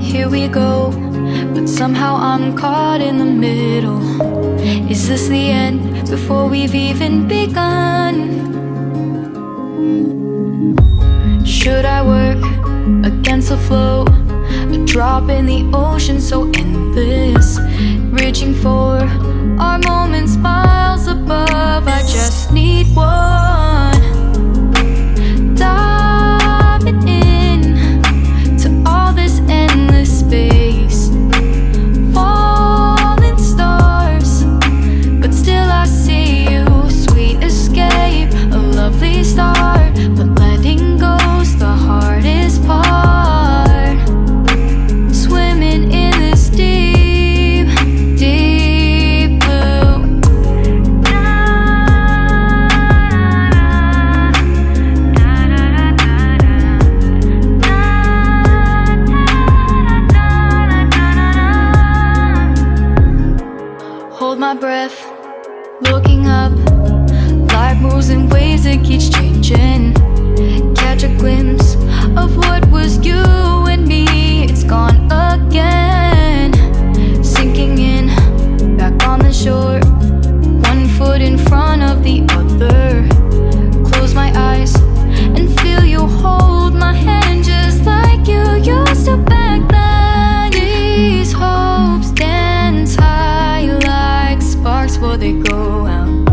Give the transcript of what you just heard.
here we go But somehow I'm caught in the middle Is this the end before we've even begun? Should I work against the flow? A drop in the ocean so Hold my breath, looking up they go out.